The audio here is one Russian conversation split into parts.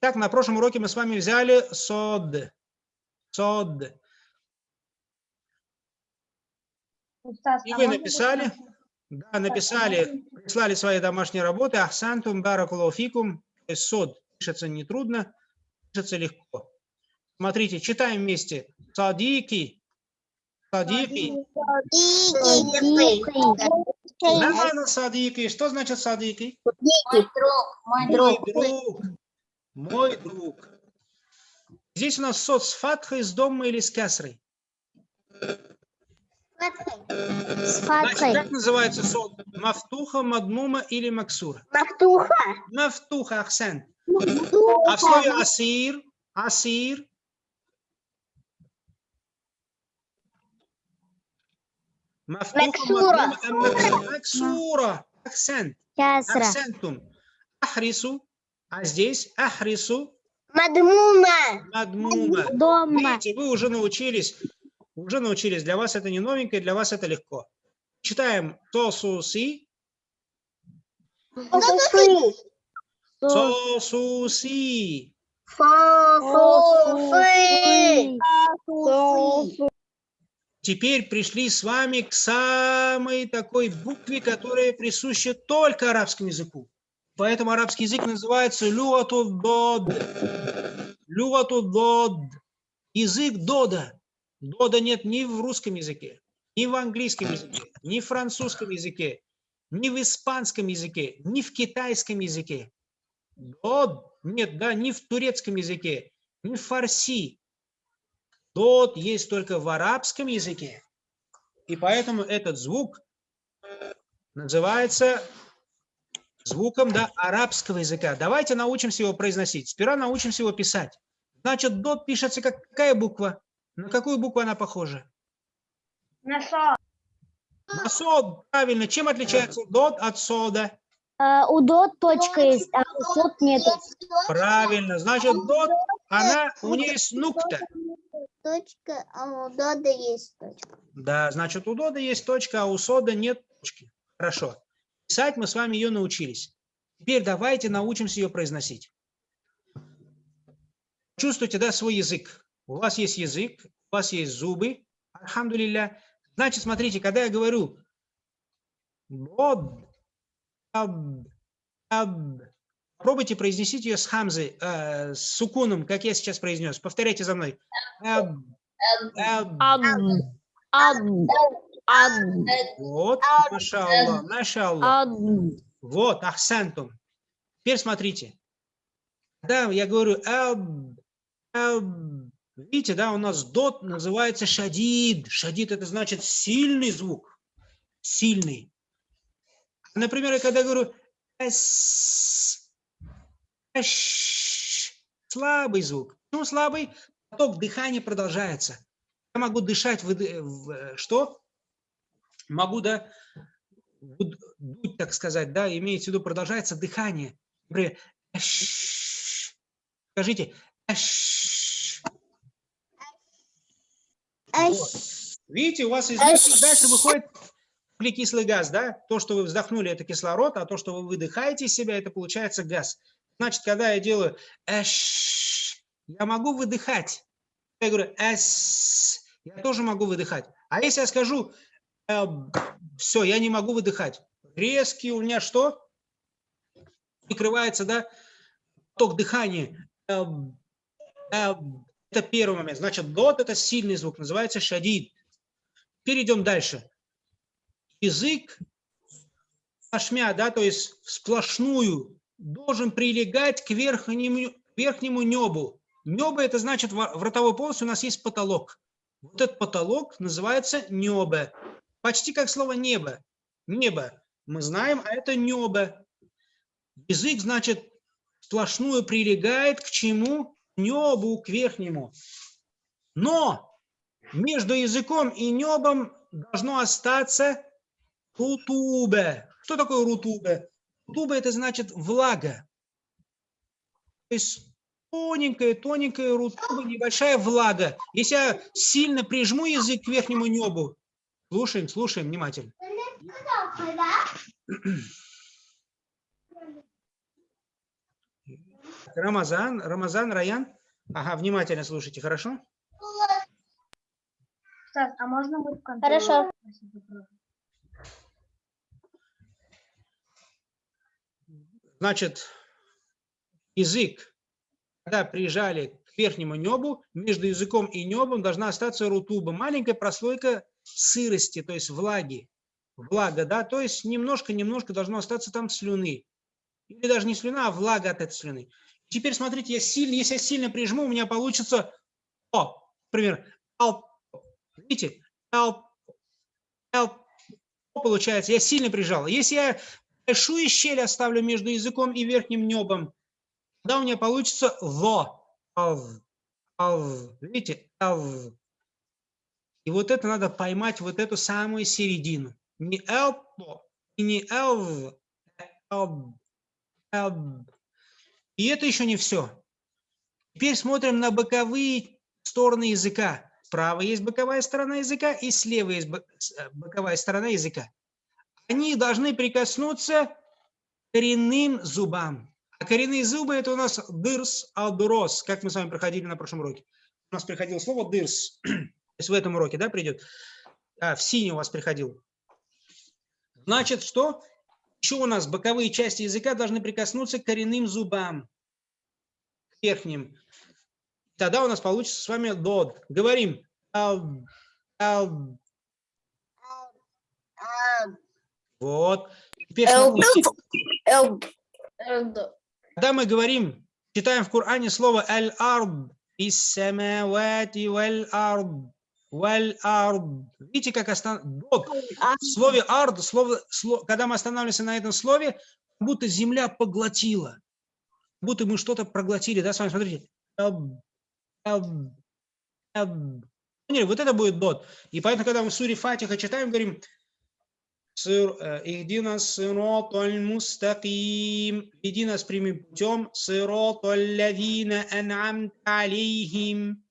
Так, на прошлом уроке мы с вами взяли сод. Сод. И а вы написали? Да, написали, прислали свои домашние работы. Ахсантум есть сод пишется нетрудно, пишется легко. Смотрите, читаем вместе. Садики. Садики. Нормально садики. Что значит садики? Мой друг, Мой друг. Мой друг. Здесь у нас сод с фатхой, с домой или с кясрой. С Значит, фаткой. как называется сод? Мафтуха, мадмума или максура? Мафтуха. Мафтуха, акцент. А в слове асир, асир, мафтуха, мадмума, максура, Кясра. акцентум. Ахрису, а здесь ахрису, Мадмума. мадмума. Дома. Видите, вы уже научились, уже научились. Для вас это не новенькое, для вас это легко. Читаем сосуси, Сосусы. сосуси. Теперь пришли с вами к самой такой букве, которая присуща только арабскому языку. Поэтому арабский язык называется люатудод. Люатудод. Язык дода. Дода нет ни в русском языке, ни в английском языке, ни в французском языке, ни в испанском языке, ни в китайском языке. Дод нет, да, ни в турецком языке, ни в фарси. Дот есть только в арабском языке. И поэтому этот звук называется звуком да, арабского языка. Давайте научимся его произносить. Сперва научимся его писать. Значит, дот пишется как какая буква? На какую букву она похожа? На со. На сод. Правильно. Чем отличается дот от сода? А, У дот точка есть, а у сот нету. Правильно. Значит, дот, она, у нее есть нукта. Точка, а у дода есть точка. Да, значит, у дода есть точка, а у сода нет точки. Хорошо. Писать мы с вами ее научились. Теперь давайте научимся ее произносить. Чувствуйте, да, свой язык. У вас есть язык, у вас есть зубы. Альхамдулилля. Значит, смотрите, когда я говорю дод, аб, аб, попробуйте произнесите ее с хамзой, э, с сукуном, как я сейчас произнес. Повторяйте за мной. Аб, аб. Вот, машаллах, машаллах. Вот, ахсантум. Теперь смотрите. Да, я говорю, аб, аб. видите, да, у нас дот называется шадид. Шадид это значит сильный звук. Сильный. Например, я когда говорю эс, эш, слабый звук. Почему слабый? Поток дыхания продолжается. Я могу дышать в, в- что? Могу, да, буд- дуть, так сказать, да, имеется в виду, продолжается дыхание. Например. Скажите. Вот. Видите, у вас из дальше выходит углекислый газ, да? То, что вы вздохнули, это кислород, а то, что вы выдыхаете из себя, это получается газ. Значит, когда я делаю эш, я могу выдыхать. Я говорю эс, я тоже могу выдыхать. А если я скажу все, я не могу выдыхать. Резкий у меня что? Прикрывается, да, ток дыхания. Эм, эм, Это первый момент. Значит, дот – это сильный звук, называется шадид. Перейдем дальше. Язык ашмя, да, то есть сплошную, должен прилегать к верхнему, верхнему небу. Небо – это значит, в ротовой полости у нас есть потолок. Вот этот потолок называется небо. Почти как слово небо. Небо. Мы знаем, а это небо. Язык, значит, сплошную прилегает к чему? К небу, к верхнему. Но между языком и небом должно остаться рутубе. Что такое рутубе? Рутубе – это значит влага. То есть тоненькая, тоненькая рутуба, небольшая влага. Если я сильно прижму язык к верхнему небу, слушаем, слушаем внимательно. Рамазан, Рамазан, Раян. Ага, внимательно слушайте, хорошо? Стас, а можно будет в конце? Хорошо. Значит, язык, когда прижали к верхнему небу, между языком и небом должна остаться рутуба, маленькая прослойка сырости, то есть влаги. Влага, да, то есть немножко-немножко должно остаться там слюны. Или даже не слюна, а влага от этой слюны. Теперь смотрите, я сильно, если я сильно прижму, у меня получится о, например, видите, получается, я сильно прижал. Если я большую щель оставлю между языком и верхним небом, тогда у меня получится ло. Ав, видите, ав. И вот это надо поймать, вот эту самую середину. Не элпо, не элв, элб, элб. И это еще не все. Теперь смотрим на боковые стороны языка. Справа есть боковая сторона языка и слева есть э, боковая сторона языка. Они должны прикоснуться к коренным зубам. А коренные зубы это у нас дырс, алдурос, как мы с вами проходили на прошлом уроке. У нас приходило слово дырс. То есть в этом уроке, да, придет? А, в синий у вас приходил. Значит, что? Еще у нас боковые части языка должны прикоснуться к коренным зубам, к верхним. Тогда у нас получится с вами дод. Говорим. Вот. Теперь когда мы говорим, читаем в Коране слово аль-арб, ис-самавати валь-арб, валь-арб. Видите, как остан... дод. В слове ард, слово, сло- когда мы останавливаемся на этом слове, как будто земля поглотила. Как будто мы что-то проглотили, да, с вами, смотрите. Поняли? Вот это будет дот. И поэтому, когда мы в суре Фатиха читаем, говорим, «Сыр- э, «Ихдина сироталь мустаким», «Веди нас прямым путем, сироталь лавина ан'амта алейхим»,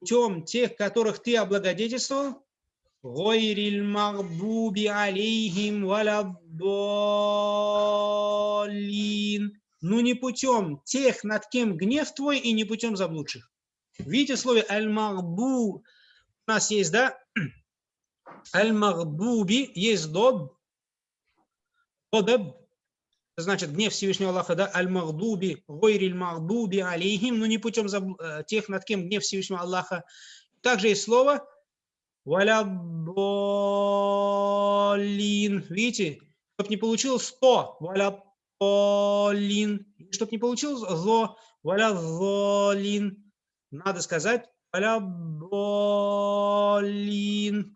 путем тех, которых ты облагодетельствовал? Гойриль магбуби алейхим валаббалин. Ну не путем тех, над кем гнев твой, и не путем заблудших. Видите слове аль-магбу у нас есть, да? Аль-магбуби есть доб, додеб, Значит, гнев Всевышнего Аллаха, да? Аль-махбуби, гойриль махбуби алейхим. Ну не путем э, тех, над кем гнев Всевышнего Аллаха. Также есть слово Валядолин. Видите? Чтоб не получилось 100. Валядолин. Чтоб не получилось зло. Валядолин. Надо сказать Валядолин.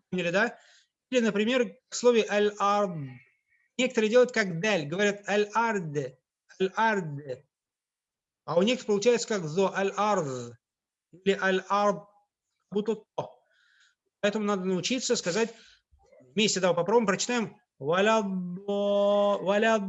Поняли, да? Или, например, в слове аль-ард. Некоторые делают как даль. Говорят аль-ард. Аль-ард. А у некоторых получается как зо. Аль-ард. Или аль-ард. Как будто то. Поэтому надо научиться сказать вместе, да, попробуем, прочитаем. Валядо, валядо,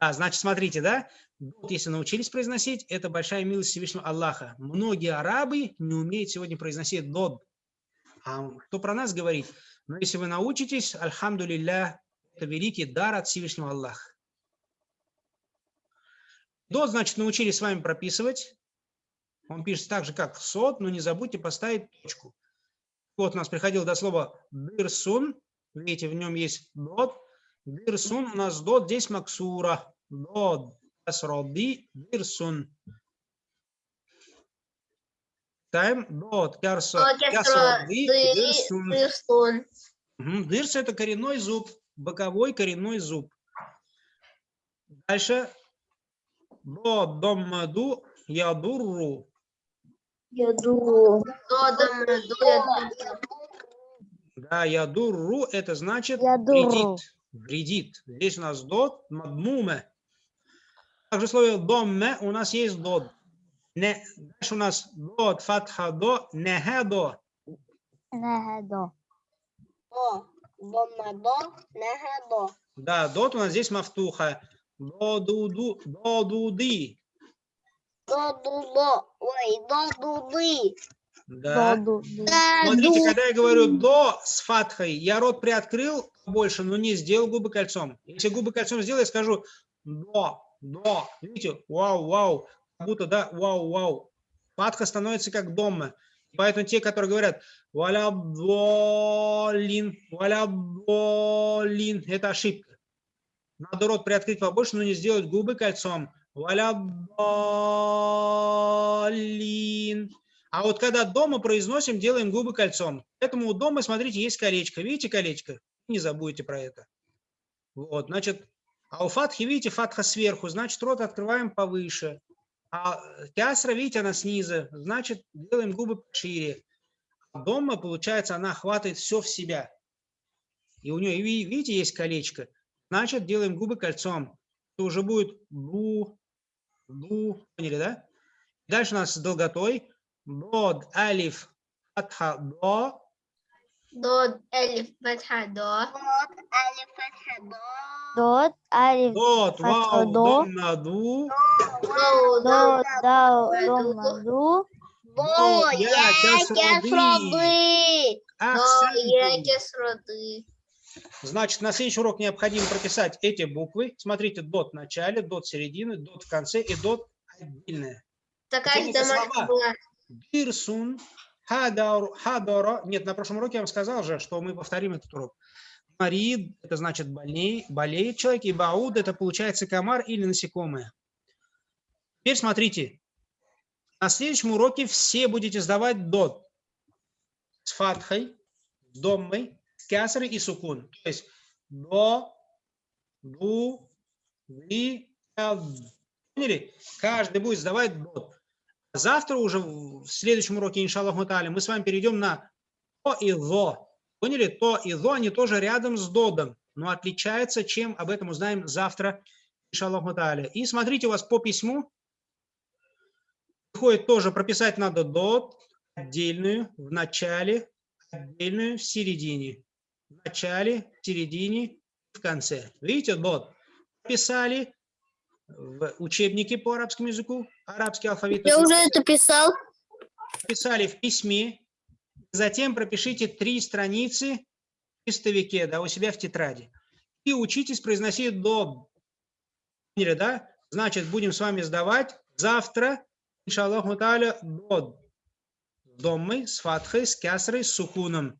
Да, значит, смотрите, да, вот если научились произносить, это большая милость Всевышнего Аллаха. Многие арабы не умеют сегодня произносить дод. А кто про нас говорит? Но если вы научитесь, альхамдулилля, это великий дар от Всевышнего Аллаха. Дод, значит, научились с вами прописывать. Он пишется так же, как сот, но не забудьте поставить точку. Вот у нас приходило до слова дырсун. Видите, в нем есть дот. Дырсун у нас дот, здесь максура. Дот, касроди, дырсун. Читаем. Дот, касроди, дырсун. Мгм, Дырс – это коренной зуб, боковой коренной зуб. Дальше. До домаду ядурру. Да, ядурру – это значит Ядурру. вредит. Вредит. Здесь у нас дот, мадмуме. Также в слове домме у нас есть дот. Не, дальше у нас дот, фатха до, нехедо. Да, дот у нас здесь мафтуха. До, ду, ду, до, ду, ды. Да. Да, Смотрите, ду. когда я говорю до с фатхой, я рот приоткрыл больше, но не сделал губы кольцом. Если губы кольцом сделаю, я скажу до, до. Видите, вау, вау, как будто, да, вау, вау. Фатха становится как дома. Поэтому те, которые говорят валя болин, валя болин, это ошибка. Надо рот приоткрыть побольше, но не сделать губы кольцом. Валя болин. А вот когда дома произносим, делаем губы кольцом. Поэтому у дома, смотрите, есть колечко. Видите колечко? Не забудьте про это. Вот, значит, а у фатхи, видите, фатха сверху, значит, рот открываем повыше. А кясра, видите, она снизу, значит, делаем губы пошире. А дома, получается, она охватывает все в себя. И у нее, ви- видите, есть колечко. Значит, делаем губы кольцом. Это уже будет бу, бу, поняли, да? Дальше у нас с долготой. Дод, алиф, фатха, до. Дод, элиф, фатха, до. Дот, алиф, Дот, Фатха, вау, до. дом, наду. Доу, дот, дау, Ду. дом, маду. До, я. До, е, Акценты. кесроды. Значит, на следующий урок необходимо прописать эти буквы. Смотрите, дот в начале, дот середины, дот в конце и дот отдельная. Такая же слова? была. Бирсун, хадор, хадоро. Нет, на прошлом уроке я вам сказал же, что мы повторим этот урок. Марид, это значит болей, болеет человек, и бауд, это получается комар или насекомое. Теперь смотрите, на следующем уроке все будете сдавать дот с фатхой, с доммой, с кясрой и сукун. То есть до, ду, ад. Поняли? Каждый будет сдавать дот. Завтра уже в следующем уроке, иншаллах мутали, мы с вами перейдем на то и зо. Поняли? То и зо, они тоже рядом с додом, но отличаются, чем об этом узнаем завтра, иншаллах мутали. И смотрите, у вас по письму выходит тоже прописать надо дот отдельную в начале, отдельную в середине. В начале, в середине, в конце. Видите, дот. Писали в учебнике по арабскому языку, арабский алфавит. Я уже это писал. Писали в письме, затем пропишите три страницы в листовике, да, у себя в тетради. И учитесь произносить до. Да? Значит, будем с вами сдавать завтра, иншаллаху та'аля, дод. Доммой, с фатхой, с кясрой, с сукуном.